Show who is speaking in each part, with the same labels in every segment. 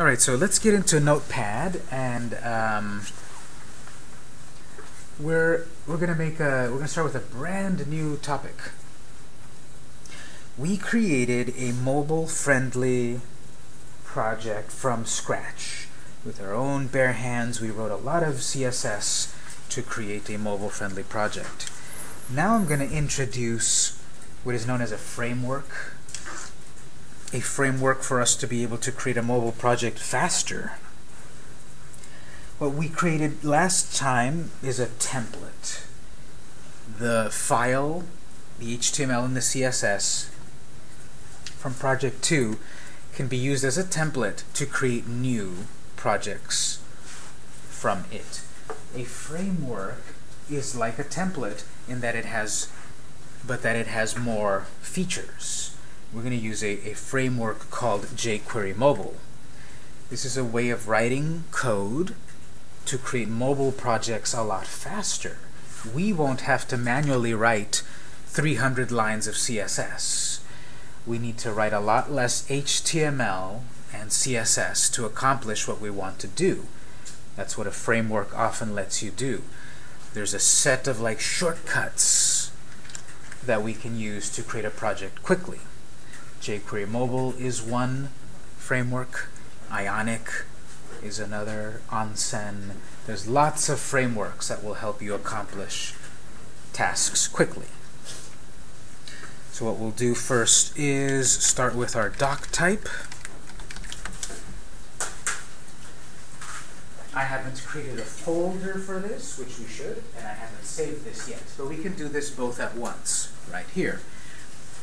Speaker 1: All right, so let's get into Notepad, and um, we're we're gonna make a we're gonna start with a brand new topic. We created a mobile-friendly project from scratch. With our own bare hands, we wrote a lot of CSS to create a mobile-friendly project. Now I'm going to introduce what is known as a framework a framework for us to be able to create a mobile project faster. What we created last time is a template. The file, the HTML and the CSS from project 2 can be used as a template to create new projects from it. A framework is like a template in that it has but that it has more features we're going to use a, a framework called jQuery Mobile. This is a way of writing code to create mobile projects a lot faster. We won't have to manually write 300 lines of CSS. We need to write a lot less HTML and CSS to accomplish what we want to do. That's what a framework often lets you do. There's a set of like shortcuts that we can use to create a project quickly jQuery Mobile is one framework. Ionic is another. Onsen. There's lots of frameworks that will help you accomplish tasks quickly. So what we'll do first is start with our doc type. I haven't created a folder for this, which we should, and I haven't saved this yet. But we can do this both at once, right here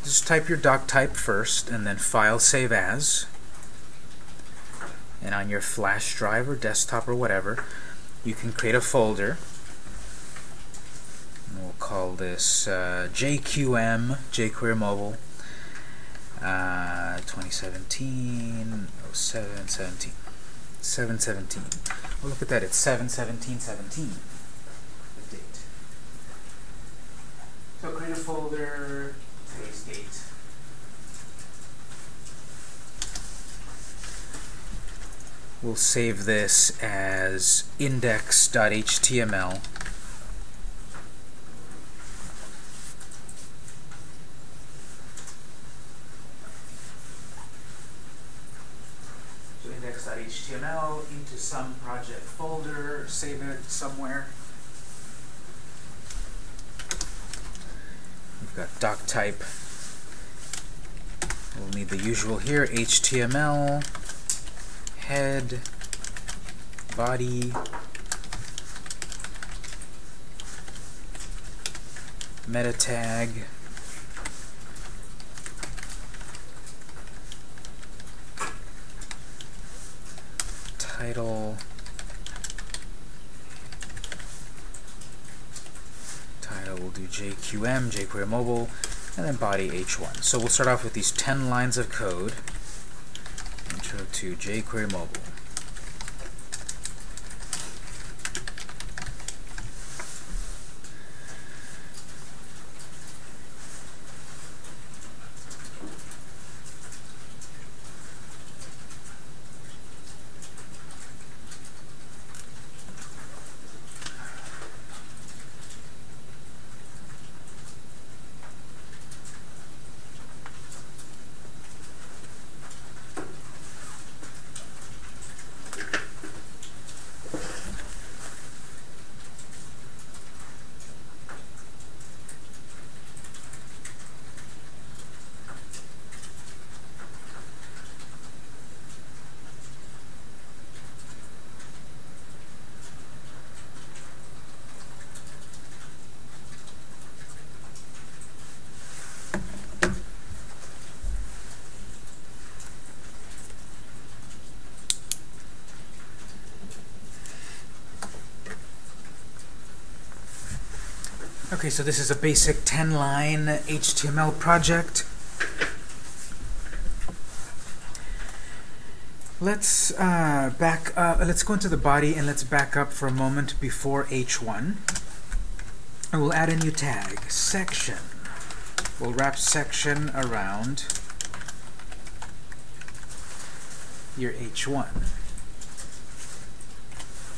Speaker 1: just type your doc type first and then file save as. And on your flash drive or desktop or whatever you can create a folder. We'll call this uh, JQM jQuery Mobile. Uh, 2017 07 17 717 well look at that it's 717 17 the date so create a folder date. We'll save this as index.html. So index.html into some project folder, save it somewhere. Got doc type. We'll need the usual here, HTML, head, body, meta tag, title, we'll do JQM, jQuery Mobile, and then body H1. So we'll start off with these 10 lines of code. Intro to jQuery Mobile. Okay, so this is a basic 10-line HTML project. Let's uh, back. Uh, let's go into the body and let's back up for a moment before H1. And we'll add a new tag, section. We'll wrap section around your H1.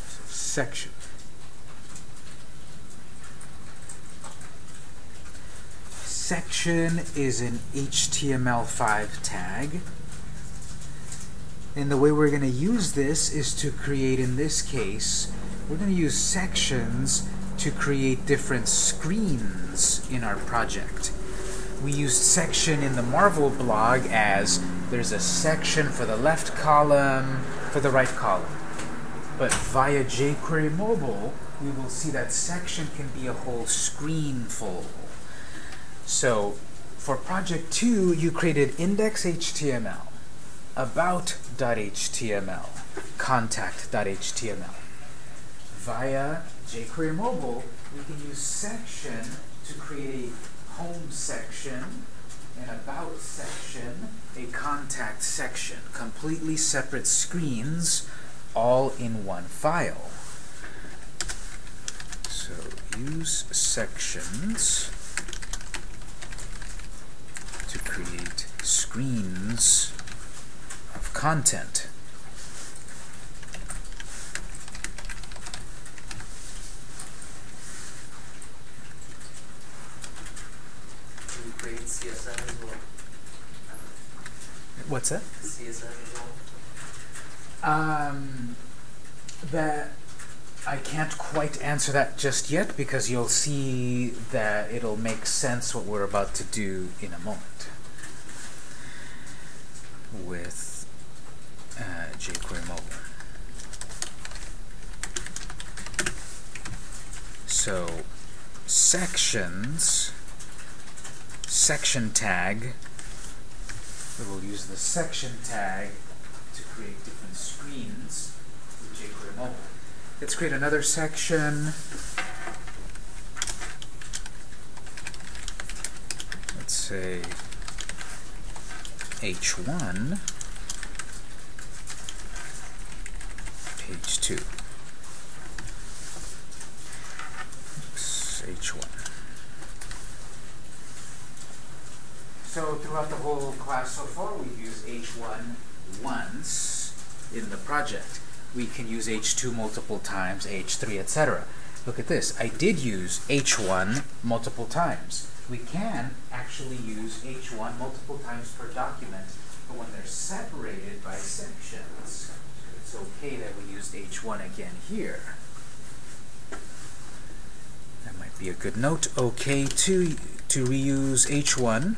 Speaker 1: So section. Section is an HTML5 tag. And the way we're going to use this is to create, in this case, we're going to use sections to create different screens in our project. We used section in the Marvel blog as there's a section for the left column, for the right column. But via jQuery Mobile, we will see that section can be a whole screen full. So for project 2, you created index.html, about.html, contact.html. Via jQuery Mobile, we can use section to create a home section, an about section, a contact section, completely separate screens, all in one file. So use sections to create screens of content.
Speaker 2: Can you create CSS as well?
Speaker 1: What's that?
Speaker 2: CSS as well?
Speaker 1: Um, that I can't quite answer that just yet because you'll see that it'll make sense what we're about to do in a moment with uh, jQuery Mobile. So sections, section tag, we will use the section tag to create different screens with jQuery Mobile. Let's create another section. Let's say H1, page 2. H1. So throughout the whole class so far, we've used H1 once in the project. We can use H2 multiple times, H3, etc. Look at this. I did use H1 multiple times. We can actually use H1 multiple times per document, but when they're separated by sections, it's okay that we used H1 again here. That might be a good note. Okay to, to reuse H1.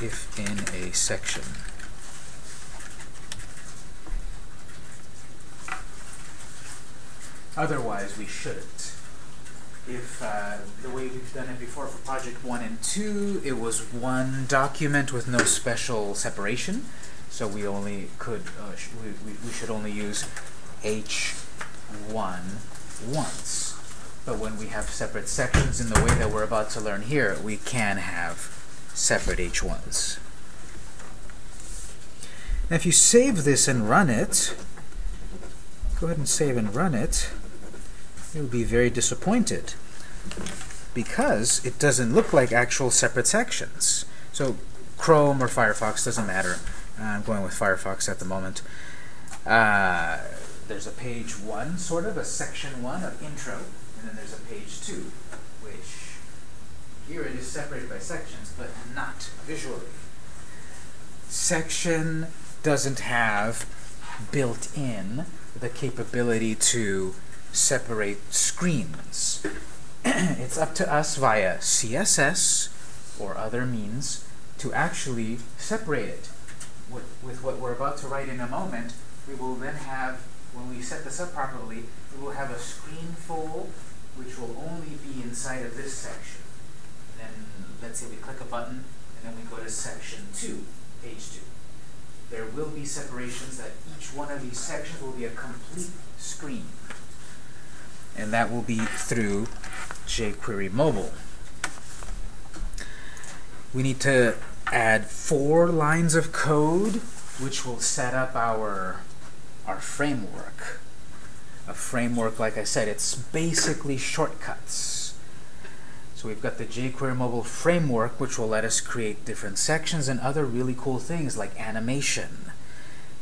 Speaker 1: if in a section. Otherwise, we shouldn't. If uh, the way we've done it before for project 1 and 2, it was one document with no special separation, so we only could, uh, sh we, we, we should only use H1 once. But when we have separate sections in the way that we're about to learn here, we can have separate H1s. Now if you save this and run it, go ahead and save and run it, you'll be very disappointed because it doesn't look like actual separate sections. So Chrome or Firefox, doesn't matter. I'm going with Firefox at the moment. Uh, there's a page one, sort of, a section one of intro, and then there's a page two, which here it is separated by sections, but not visually. Section doesn't have built in the capability to separate screens. it's up to us via CSS or other means to actually separate it. With, with what we're about to write in a moment, we will then have, when we set this up properly, we will have a screen fold which will only be inside of this section. Then let's say we click a button and then we go to section 2, page 2. There will be separations that each one of these sections will be a complete screen. And that will be through jQuery Mobile. We need to add four lines of code which will set up our, our framework. A framework, like I said, it's basically shortcuts. So we've got the jQuery mobile framework, which will let us create different sections and other really cool things like animation.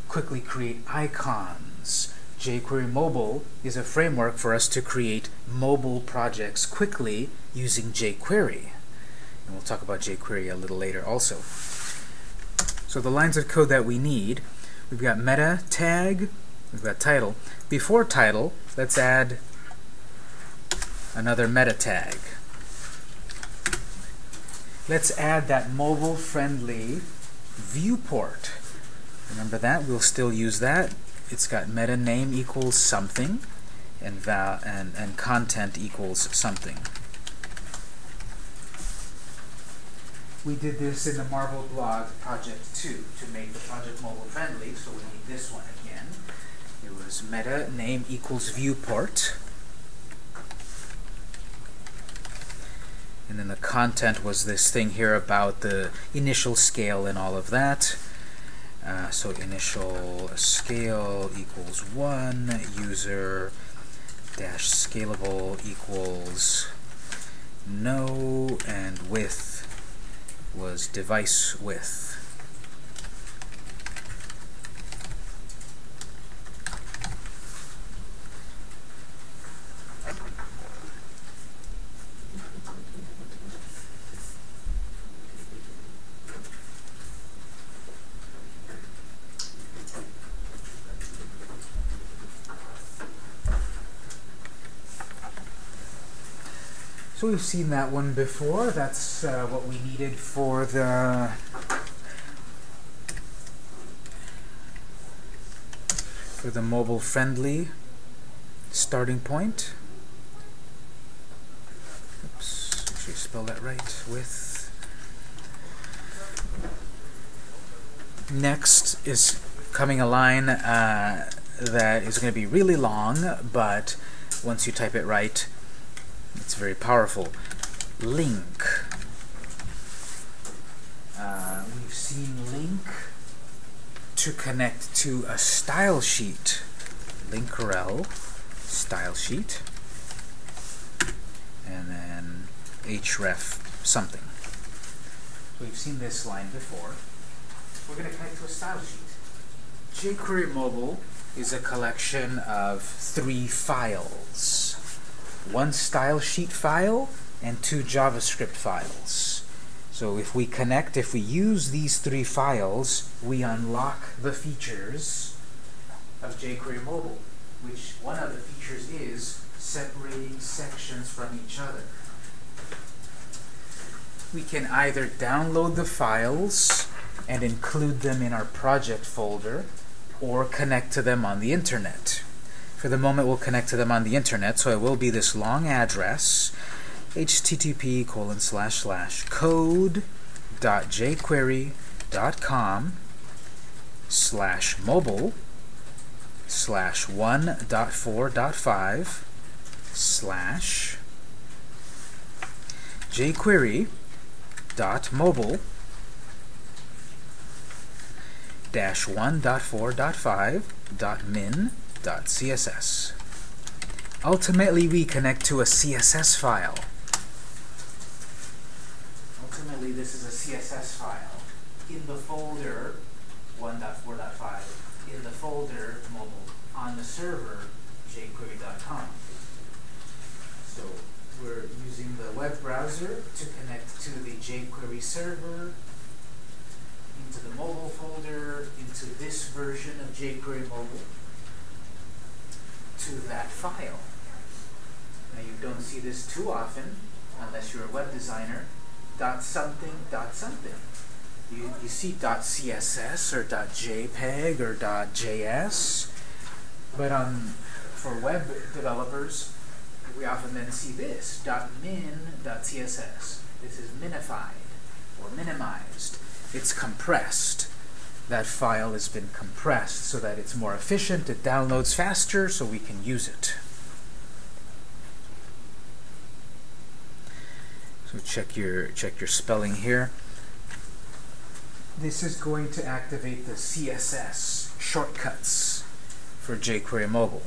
Speaker 1: Quickly create icons. jQuery Mobile is a framework for us to create mobile projects quickly using jQuery. And we'll talk about jQuery a little later also. So the lines of code that we need, we've got meta tag, we've got title. Before title, let's add another meta tag. Let's add that mobile-friendly viewport. Remember that? We'll still use that. It's got meta name equals something, and val and and content equals something. We did this in the Marvel blog project 2 to make the project mobile friendly, so we need this one again. It was meta name equals viewport. And then the content was this thing here about the initial scale and all of that. Uh, so initial scale equals 1, user dash scalable equals no, and width was device width. So we've seen that one before. That's uh, what we needed for the for the mobile friendly starting point. Oops, you spell that right. With next is coming a line uh, that is going to be really long, but once you type it right, it's very powerful. Link. Uh, we've seen link to connect to a style sheet. Linkrel style sheet. And then href something. We've seen this line before. We're going to connect to a style sheet. jQuery Mobile is a collection of three files one style sheet file and two JavaScript files. So if we connect, if we use these three files, we unlock the features of jQuery Mobile, which one of the features is separating sections from each other. We can either download the files and include them in our project folder, or connect to them on the internet. For the moment, we'll connect to them on the internet, so it will be this long address, http colon slash slash code.jquery.com slash mobile slash 1.4.5 slash jquery dot mobile dash 1.4.5 dot min CSS. Ultimately, we connect to a CSS file. Ultimately, this is a CSS file in the folder 1.4.5 in the folder mobile on the server jquery.com. So we're using the web browser to connect to the jQuery server, into the mobile folder, into this version of jQuery mobile to that file. Now you don't see this too often, unless you're a web designer, dot something, dot something. You, you see dot CSS or dot JPEG or dot JS, but on, for web developers, we often then see this, dot min, dot CSS. This is minified or minimized. It's compressed that file has been compressed so that it's more efficient, it downloads faster, so we can use it. So check your check your spelling here. This is going to activate the CSS shortcuts for jQuery Mobile.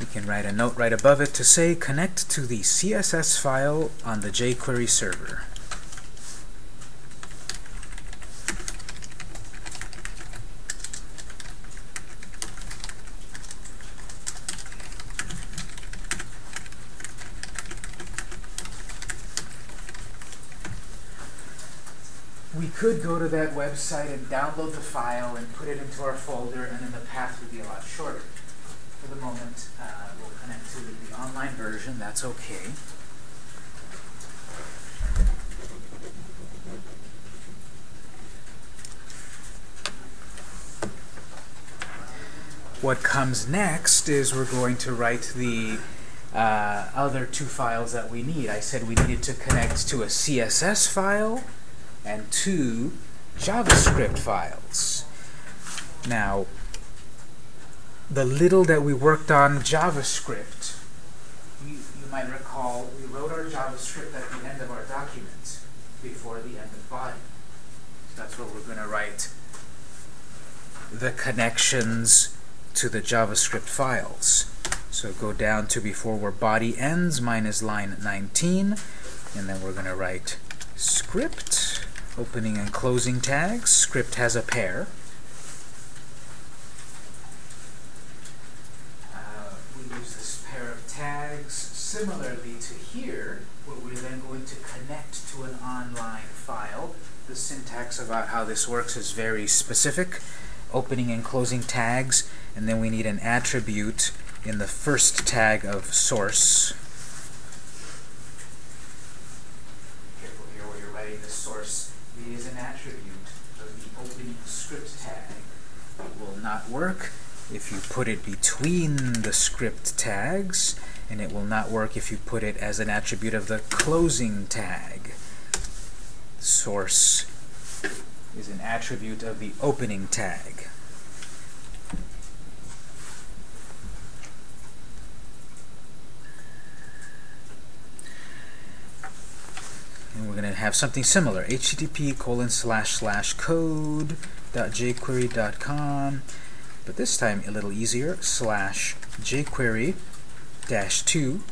Speaker 1: we can write a note right above it to say connect to the CSS file on the jQuery server. We could go to that website and download the file and put it into our folder, and then the path would be a lot shorter. For the moment, uh, we'll connect to the online version. That's okay. What comes next is we're going to write the uh, other two files that we need. I said we needed to connect to a CSS file and two JavaScript files. Now, the little that we worked on JavaScript, you, you might recall we wrote our JavaScript at the end of our document before the end of body. So that's where we're going to write the connections to the JavaScript files. So go down to before where body ends minus line 19, and then we're going to write script opening and closing tags. Script has a pair. Uh, we use this pair of tags similarly to here, where we're then going to connect to an online file. The syntax about how this works is very specific. Opening and closing tags, and then we need an attribute in the first tag of source. Careful here where you're writing the source it is an attribute of the opening script tag. It will not work if you put it between the script tags, and it will not work if you put it as an attribute of the closing tag. Source is an attribute of the opening tag. And we're going to have something similar. http colon slash slash code jquery.com but this time a little easier slash jquery dash 2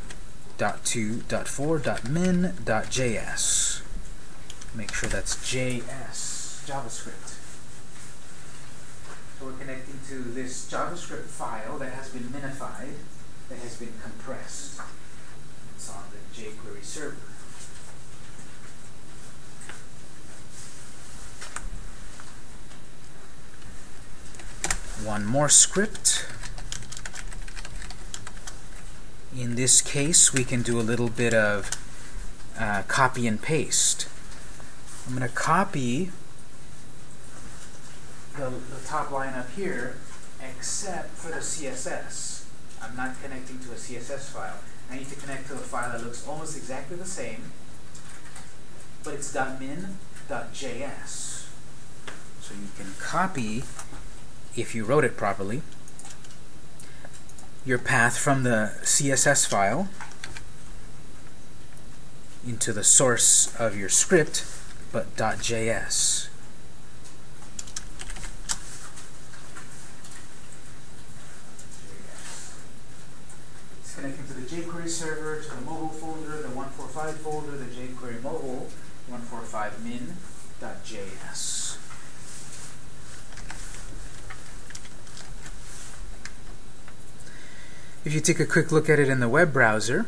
Speaker 1: dot 2 dot 4 dot min dot js make sure that's js javascript. So we're connecting to this javascript file that has been minified that has been compressed. It's on the jquery server one more script. In this case, we can do a little bit of uh, copy and paste. I'm going to copy the, the top line up here, except for the CSS. I'm not connecting to a CSS file. I need to connect to a file that looks almost exactly the same, but it's .min.js. So you can copy if you wrote it properly, your path from the CSS file into the source of your script, but .js. It's connecting to the jQuery server, to the mobile folder, the 145 folder, the jQuery mobile 145 min.js. If you take a quick look at it in the web browser,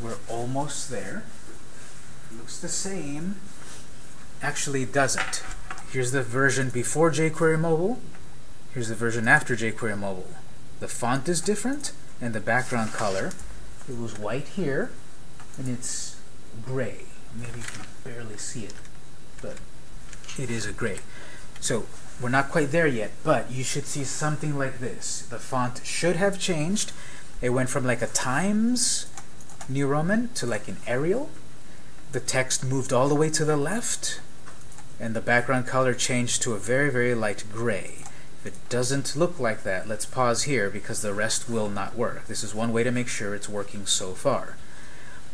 Speaker 1: we're almost there. looks the same. Actually doesn't. Here's the version before jQuery Mobile. Here's the version after jQuery Mobile. The font is different, and the background color. It was white here, and it's gray. Maybe you can barely see it, but it is a gray. So we're not quite there yet, but you should see something like this. The font should have changed. It went from like a Times New Roman to like an Arial. The text moved all the way to the left, and the background color changed to a very, very light gray. If it doesn't look like that, let's pause here because the rest will not work. This is one way to make sure it's working so far.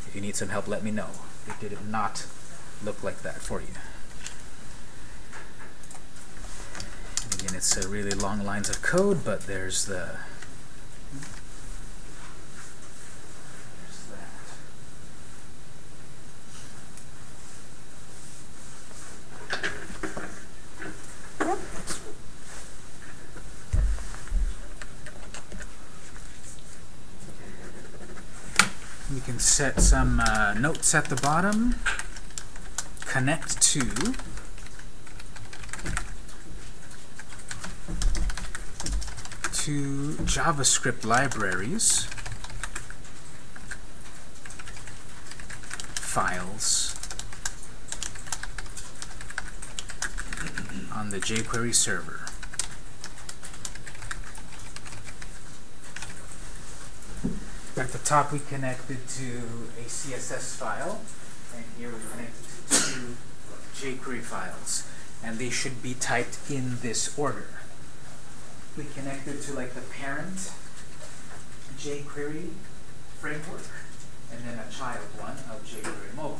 Speaker 1: If you need some help, let me know. It did not look like that for you. Again, it's a really long lines of code, but there's the we can set some uh, notes at the bottom, connect to, to JavaScript libraries, files on the jQuery server. At the top we connected to a CSS file, and here we connected to two jQuery files. And they should be typed in this order. We connected to like the parent jQuery framework, and then a child one of jQuery mobile.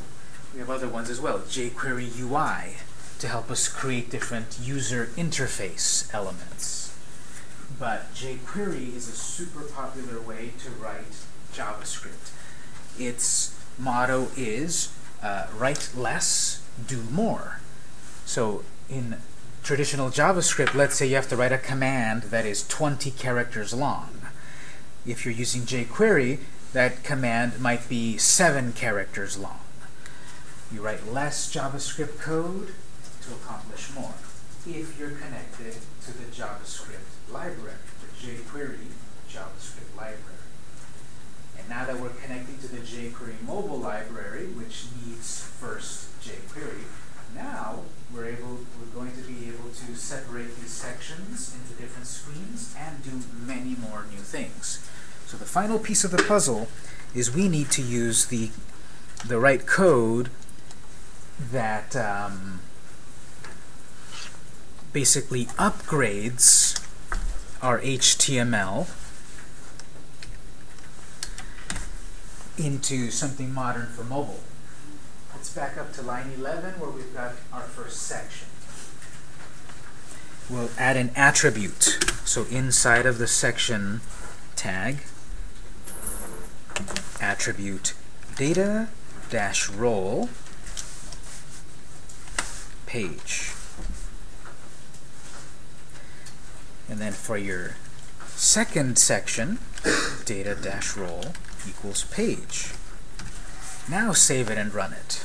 Speaker 1: We have other ones as well, jQuery UI, to help us create different user interface elements. But jQuery is a super popular way to write JavaScript. Its motto is uh, write less, do more. So in traditional JavaScript, let's say you have to write a command that is 20 characters long. If you're using jQuery, that command might be 7 characters long. You write less JavaScript code to accomplish more if you're connected to the JavaScript library, the jQuery JavaScript library. And now that we're connecting to the jQuery mobile library, which needs first jQuery, now we're able, we're going to be able to separate these sections into different screens and do many more new things. So the final piece of the puzzle is we need to use the the right code that um, basically upgrades our HTML into something modern for mobile. Back up to line 11 where we've got our first section. We'll add an attribute. So inside of the section tag, attribute data dash role page. And then for your second section, data dash role equals page. Now save it and run it.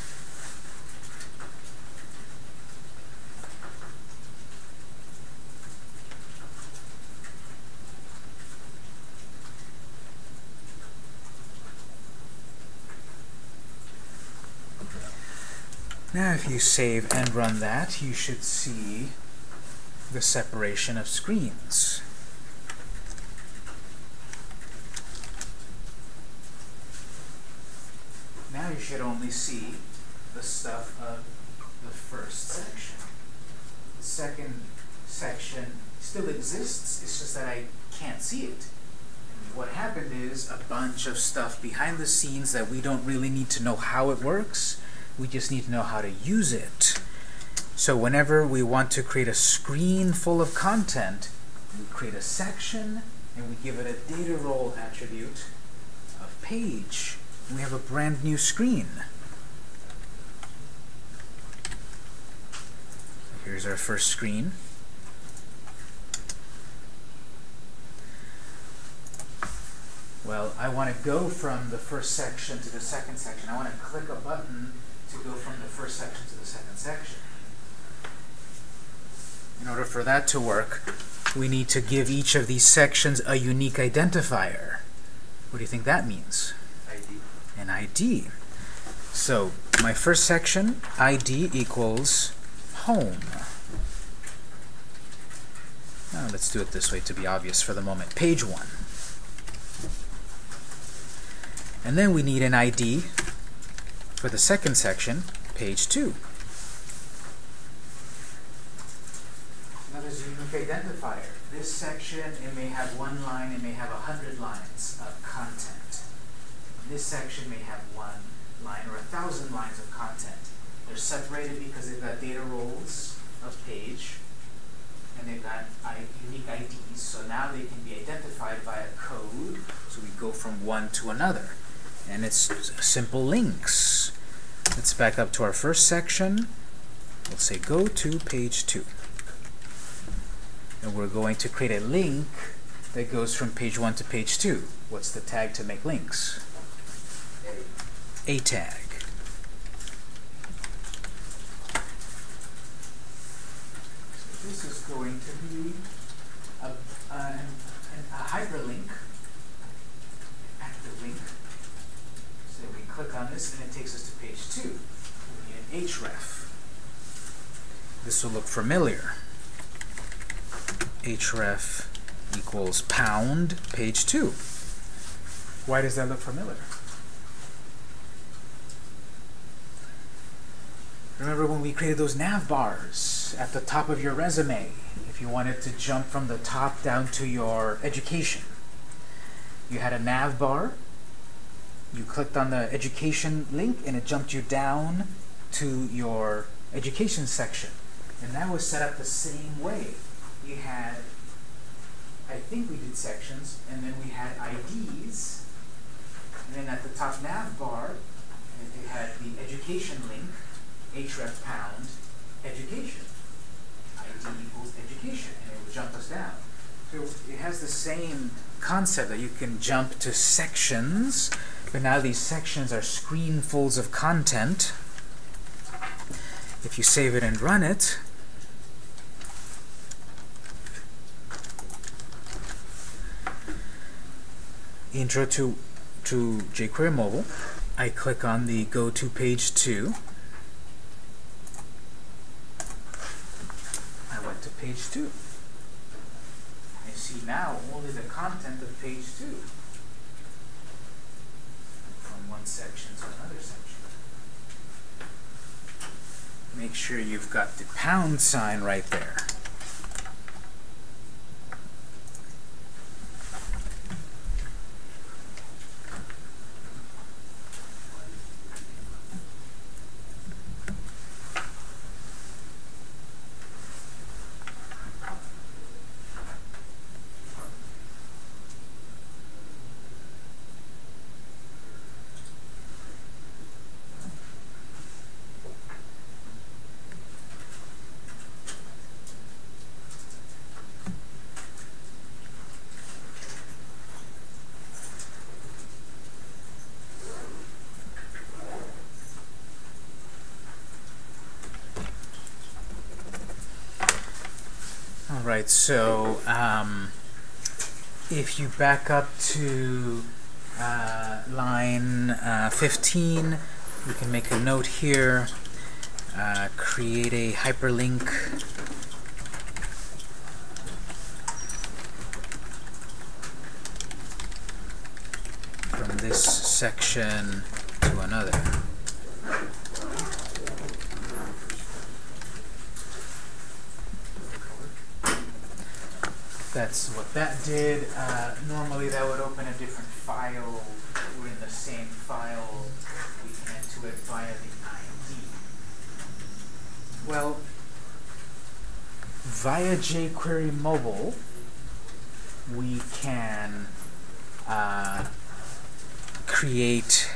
Speaker 1: Now if you save and run that, you should see the separation of screens. Now you should only see the stuff of the first section. The second section still exists, it's just that I can't see it. What happened is a bunch of stuff behind the scenes that we don't really need to know how it works, we just need to know how to use it. So whenever we want to create a screen full of content, we create a section and we give it a data role attribute of page. And we have a brand new screen. Here's our first screen. Well, I want to go from the first section to the second section. I want to click a button to go from the first section to the second section. In order for that to work, we need to give each of these sections a unique identifier. What do you think that means?
Speaker 2: ID.
Speaker 1: An ID. So my first section, ID equals home. Now let's do it this way to be obvious for the moment. Page 1. And then we need an ID for the second section, page 2. Now a unique identifier. This section, it may have one line, it may have a hundred lines of content. This section may have one line or a thousand lines of content. They're separated because they've got data roles of page, and they've got unique IDs, so now they can be identified by a code, so we go from one to another. And it's simple links. Let's back up to our first section. We'll say go to page 2. And we're going to create a link that goes from page 1 to page 2. What's the tag to make links? A tag. This is going to be a, a, a hyperlink, active link. So we click on this and it takes us to page two. We need an href. This will look familiar. href equals pound page two. Why does that look familiar? Remember when we created those nav bars at the top of your resume, if you wanted to jump from the top down to your education. You had a nav bar, you clicked on the education link, and it jumped you down to your education section. And that was set up the same way. You had, I think we did sections, and then we had IDs, and then at the top nav bar, it had the education link, href pound education. ID equals education, and it would jump us down. So it has the same concept that you can jump to sections, but now these sections are screenfuls of content. If you save it and run it, intro to, to jQuery Mobile, I click on the Go to Page 2, I went to page 2. I see now only the content of page 2 from one section to another section. Make sure you've got the pound sign right there. Alright, so um, if you back up to uh, line uh, 15, we can make a note here, uh, create a hyperlink. From this section to another. That's what that did. Uh, normally that would open a different file. We're in the same file. We add to it via the ID. Well, via jQuery Mobile, we can uh, create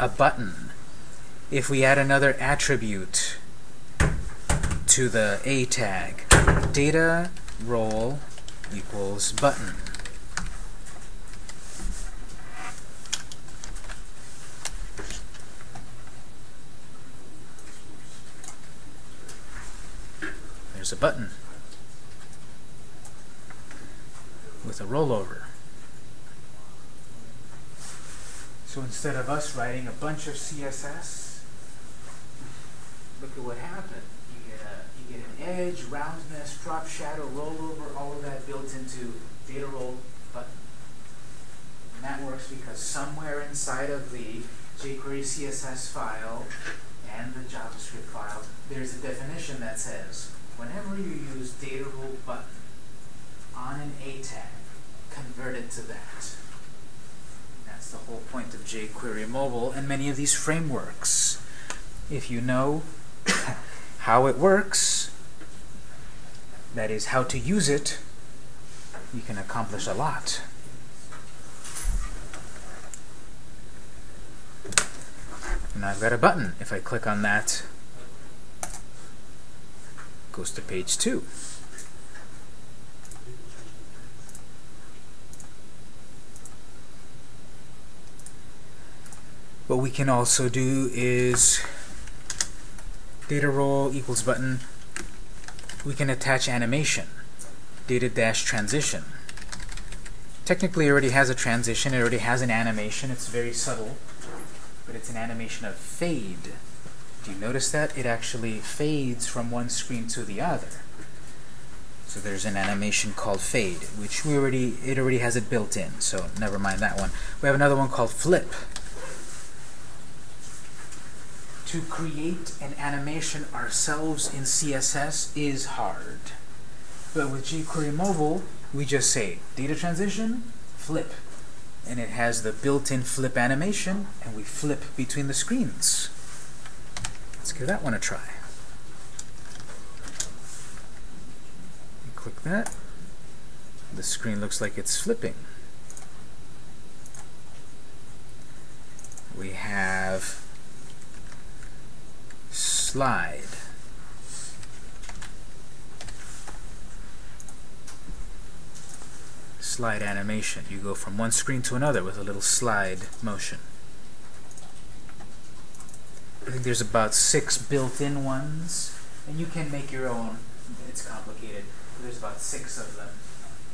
Speaker 1: a button. If we add another attribute to the A tag, data role equals button. There's a button with a rollover. So instead of us writing a bunch of CSS, look at what happened. Get, an edge, roundness, drop shadow, rollover, all of that built into data role button. And that works because somewhere inside of the jQuery CSS file and the JavaScript file, there's a definition that says whenever you use data role button on an A tag, convert it to that. That's the whole point of jQuery Mobile and many of these frameworks. If you know how it works, that is, how to use it, you can accomplish a lot. Now I've got a button. If I click on that, goes to page two. what we can also do is data role equals button. We can attach animation. Data dash transition. Technically it already has a transition. It already has an animation. It's very subtle but it's an animation of fade. Do you notice that? It actually fades from one screen to the other. So there's an animation called fade which we already it already has it built in. So never mind that one. We have another one called flip to create an animation ourselves in CSS is hard. But with jQuery Mobile, we just say data transition, flip. And it has the built-in flip animation, and we flip between the screens. Let's give that one a try. Click that. The screen looks like it's flipping. We have slide. Slide animation. You go from one screen to another with a little slide motion. I think there's about six built-in ones, and you can make your own. It's complicated. There's about six of them.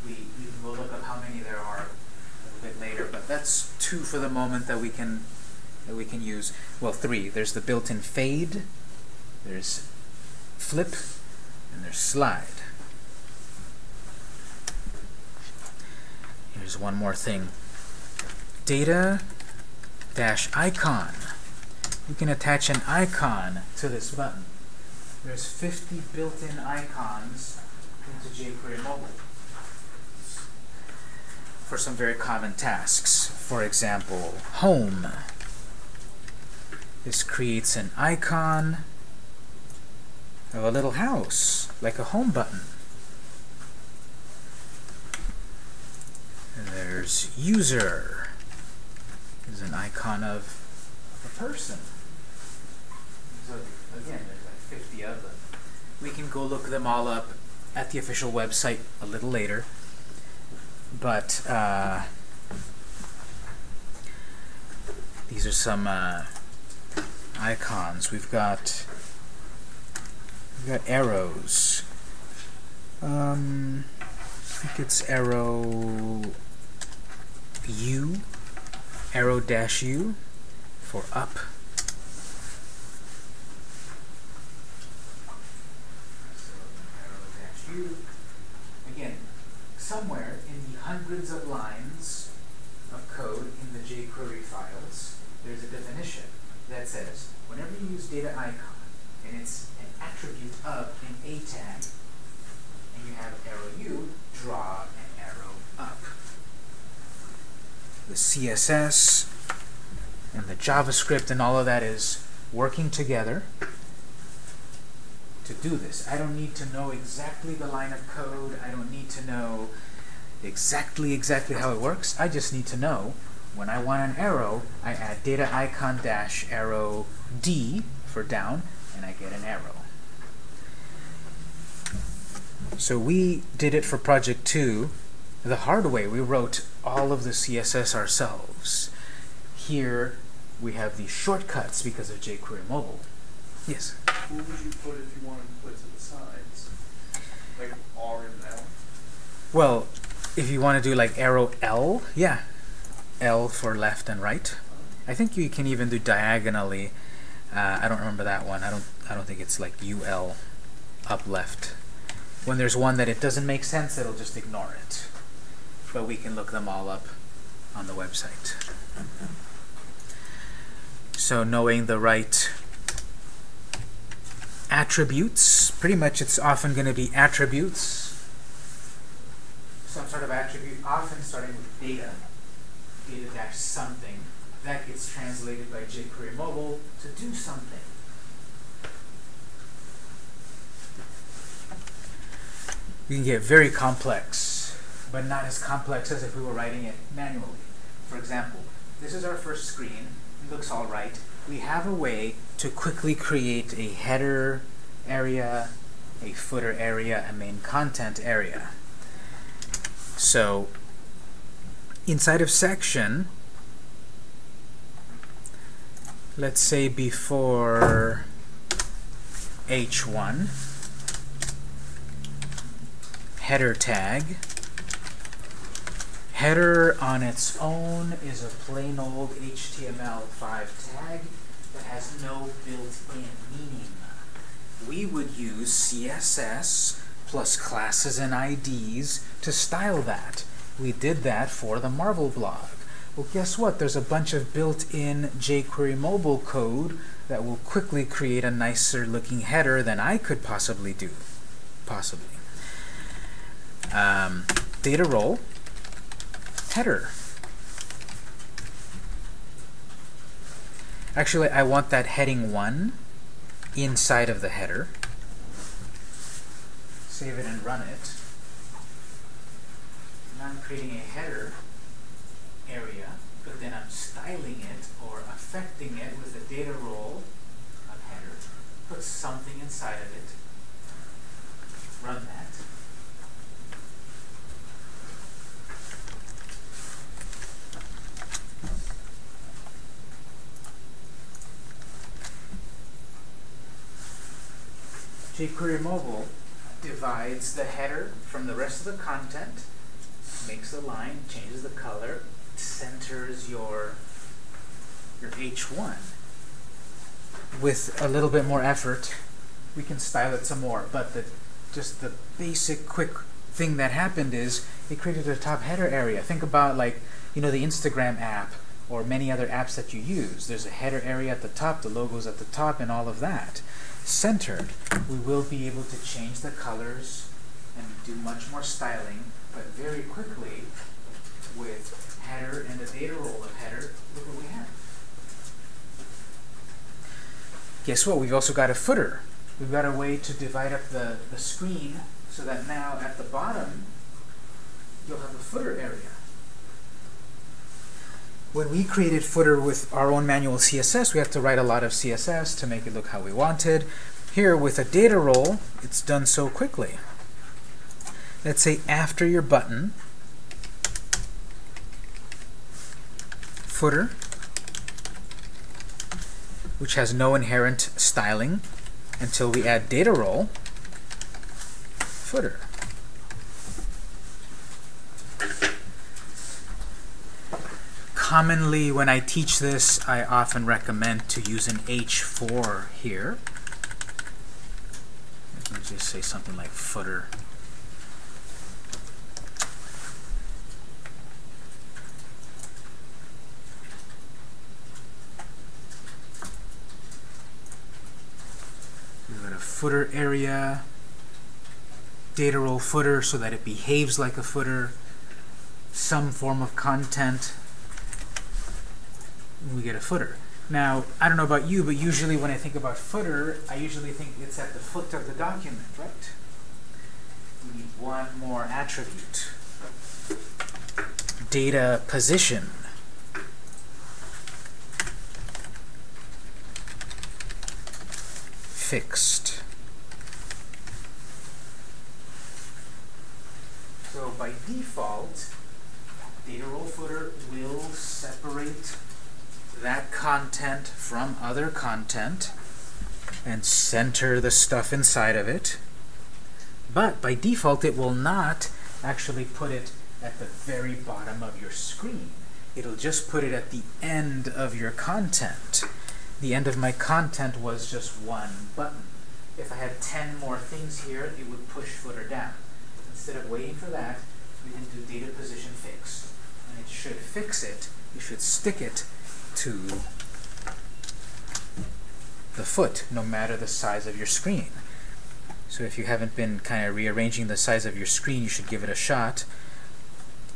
Speaker 1: We, we will look up how many there are a little bit later, but that's two for the moment that we can that we can use. Well, three. There's the built-in fade, there's flip, and there's slide. Here's one more thing. Data dash icon. You can attach an icon to this button. There's 50 built-in icons into jQuery Mobile for some very common tasks. For example, home. This creates an icon of a little house, like a home button. And there's user. is an icon of a person. So again, there's like 50 of them. We can go look them all up at the official website a little later. But uh, these are some uh, icons. We've got We've got arrows. Um, I think it's arrow U, arrow dash U for up. Again, somewhere in the hundreds of lines of code in the jQuery files, there's a definition that says whenever you use data icon and it's attribute of an A tag, and you have arrow U, draw an arrow up. The CSS and the JavaScript and all of that is working together to do this. I don't need to know exactly the line of code. I don't need to know exactly exactly how it works. I just need to know when I want an arrow, I add data icon dash arrow D for down, and I get an arrow. So we did it for project 2 the hard way. We wrote all of the CSS ourselves. Here we have these shortcuts because of jQuery Mobile. Yes?
Speaker 3: What would you put if you wanted to put to the sides? Like R and L?
Speaker 1: Well, if you want to do like arrow L, yeah. L for left and right. I think you can even do diagonally. Uh, I don't remember that one. I don't. I don't think it's like UL, up left. When there's one that it doesn't make sense, it'll just ignore it. But we can look them all up on the website. So knowing the right attributes, pretty much it's often going to be attributes, some sort of attribute, often starting with data, data dash something. That gets translated by jQuery Mobile to do something. you can get very complex, but not as complex as if we were writing it manually. For example, this is our first screen. It looks all right. We have a way to quickly create a header area, a footer area, a main content area. So inside of section, let's say before h1 header tag header on its own is a plain old HTML5 tag that has no built-in meaning. We would use CSS plus classes and IDs to style that. We did that for the Marvel blog. Well, guess what? There's a bunch of built-in jQuery mobile code that will quickly create a nicer looking header than I could possibly do. Possibly. Um, data role header. Actually, I want that heading 1 inside of the header. Save it and run it. Now I'm creating a header area, but then I'm styling it or affecting it with the data role of header. Put something inside of it. Run that. jQuery Mobile divides the header from the rest of the content, makes a line, changes the color, centers your your H1. With a little bit more effort, we can style it some more, but the just the basic quick thing that happened is it created a top header area. Think about like, you know, the Instagram app or many other apps that you use. There's a header area at the top, the logo's at the top, and all of that centered, we will be able to change the colors and do much more styling, but very quickly with header and the data role of header, look what we have. Guess what? We've also got a footer. We've got a way to divide up the, the screen so that now at the bottom you'll have a footer area. When we created footer with our own manual CSS, we have to write a lot of CSS to make it look how we wanted. Here, with a data role, it's done so quickly. Let's say after your button, footer, which has no inherent styling until we add data role, footer. Commonly when I teach this, I often recommend to use an H4 here. Let me just say something like footer. We've got a footer area, data role footer so that it behaves like a footer, some form of content, we get a footer. Now, I don't know about you, but usually when I think about footer, I usually think it's at the foot of the document, right? We need one more attribute. Data position. Fixed. So by default, data role footer will separate that content from other content and center the stuff inside of it. But by default, it will not actually put it at the very bottom of your screen. It'll just put it at the end of your content. The end of my content was just one button. If I had 10 more things here, it would push footer down. Instead of waiting for that, we can do data position fix. And it should fix it. You should stick it to the foot, no matter the size of your screen. So if you haven't been kind of rearranging the size of your screen, you should give it a shot.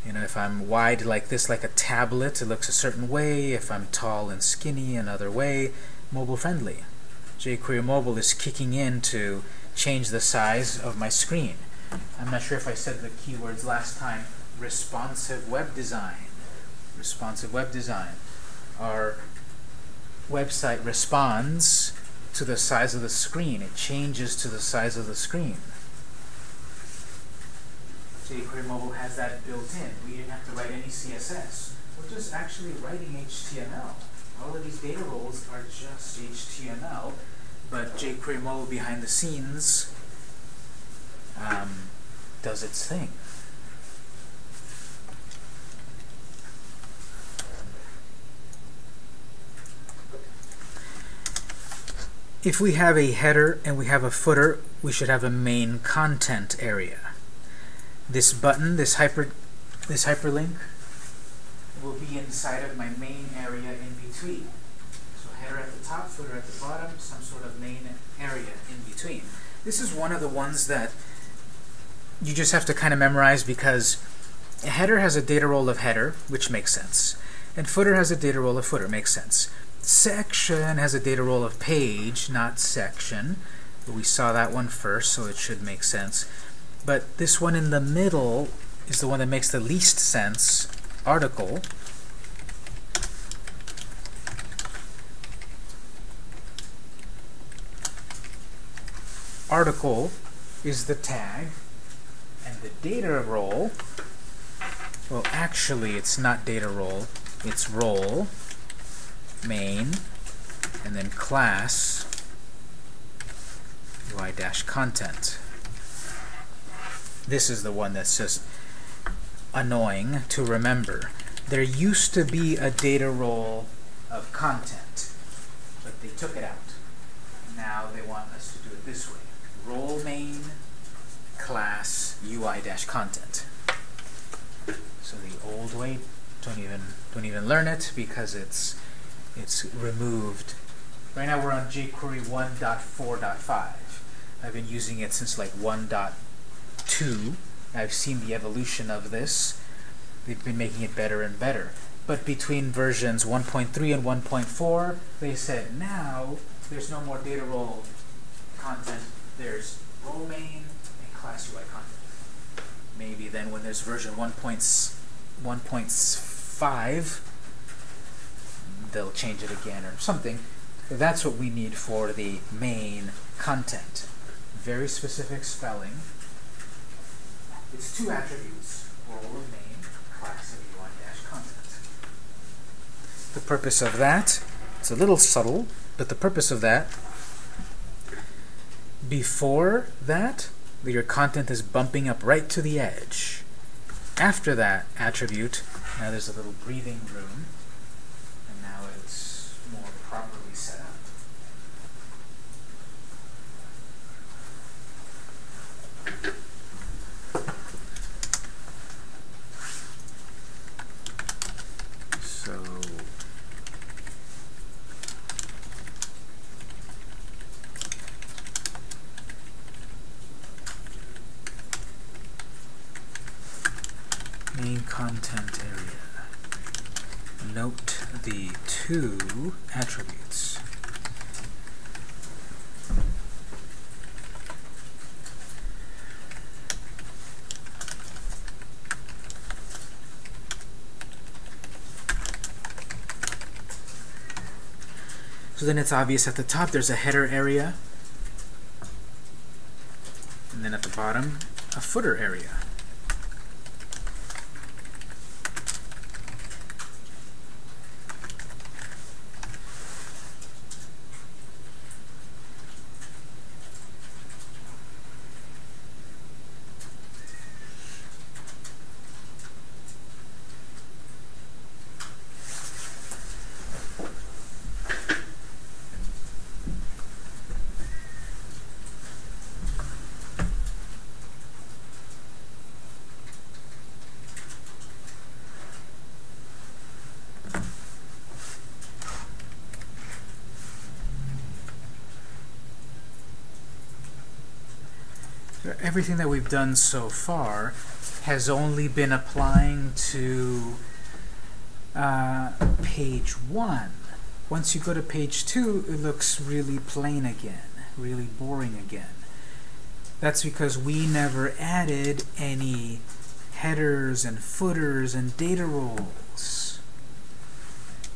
Speaker 1: You know, if I'm wide like this, like a tablet, it looks a certain way. If I'm tall and skinny, another way. Mobile friendly. jQuery Mobile is kicking in to change the size of my screen. I'm not sure if I said the keywords last time. Responsive web design. Responsive web design our website responds to the size of the screen. It changes to the size of the screen. jQuery Mobile has that built in. We didn't have to write any CSS. We're just actually writing HTML. all of these data roles are just HTML, but jQuery Mobile behind the scenes um, does its thing. If we have a header and we have a footer, we should have a main content area. This button, this hyper, this hyperlink, will be inside of my main area in between. So header at the top, footer at the bottom, some sort of main area in between. This is one of the ones that you just have to kind of memorize because a header has a data role of header, which makes sense. And footer has a data role of footer, makes sense. Section has a data role of page, not section. We saw that one first, so it should make sense. But this one in the middle is the one that makes the least sense, article. Article is the tag, and the data role, well actually it's not data role, it's role, main, and then class, UI-content. This is the one that's just annoying to remember. There used to be a data role of content, but they took it out. Now they want us to do it this way. Role main class UI-content. So the old way, don't even don't even learn it because it's it's removed. Right now we're on jQuery 1.4.5. I've been using it since like 1.2. I've seen the evolution of this. They've been making it better and better. But between versions 1.3 and 1.4, they said now there's no more data role content. There's role main and class UI content. Maybe then when there's version 1.5, they'll change it again or something. That's what we need for the main content. Very specific spelling. It's two attributes, role of main, class of UI-content. The purpose of that, it's a little subtle, but the purpose of that, before that, your content is bumping up right to the edge. After that attribute, now there's a little breathing room, and now it's more properly set up. So main content area. Note the two attributes. So then it's obvious at the top there's a header area, and then at the bottom a footer area. Everything that we've done so far has only been applying to uh, page one. Once you go to page two, it looks really plain again, really boring again. That's because we never added any headers and footers and data roles.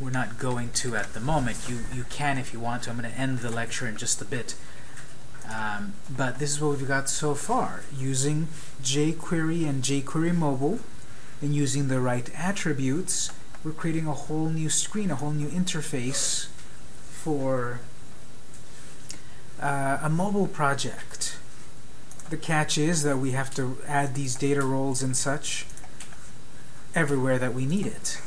Speaker 1: We're not going to at the moment. You, you can if you want to. I'm going to end the lecture in just a bit. Um, but this is what we've got so far, using jQuery and jQuery Mobile, and using the right attributes, we're creating a whole new screen, a whole new interface for uh, a mobile project. The catch is that we have to add these data roles and such everywhere that we need it.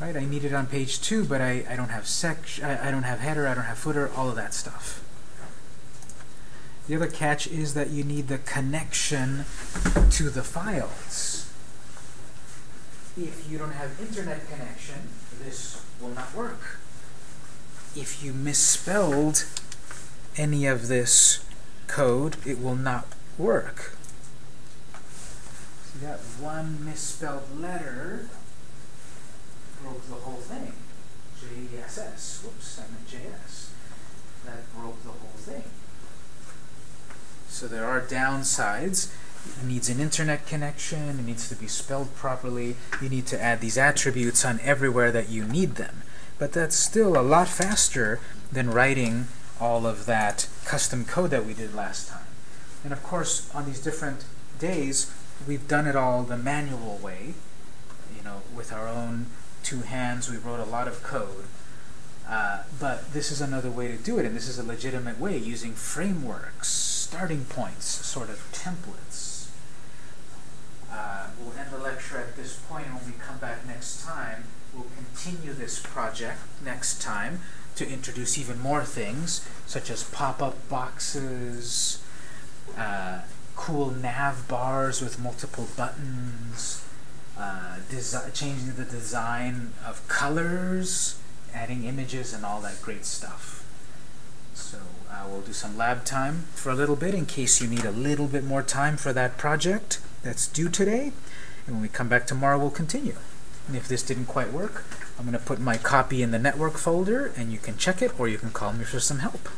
Speaker 1: Right? I need it on page two, but I, I don't have sec I, I don't have header, I don't have footer, all of that stuff. The other catch is that you need the connection to the files. If you don't have internet connection, this will not work. If you misspelled any of this code, it will not work. So that one misspelled letter broke the whole thing. JSS. Whoops, I meant JS. That broke the whole thing. So there are downsides. It needs an internet connection. It needs to be spelled properly. You need to add these attributes on everywhere that you need them. But that's still a lot faster than writing all of that custom code that we did last time. And of course, on these different days, we've done it all the manual way. You know, with our own two hands, we wrote a lot of code. Uh, but this is another way to do it, and this is a legitimate way, using frameworks, starting points, sort of templates. Uh, we'll end the lecture at this point, when we come back next time, we'll continue this project next time to introduce even more things, such as pop-up boxes, uh, cool nav bars with multiple buttons, uh, changing the design of colors, adding images, and all that great stuff. So uh, we'll do some lab time for a little bit in case you need a little bit more time for that project that's due today. And when we come back tomorrow, we'll continue. And if this didn't quite work, I'm going to put my copy in the network folder, and you can check it, or you can call me for some help.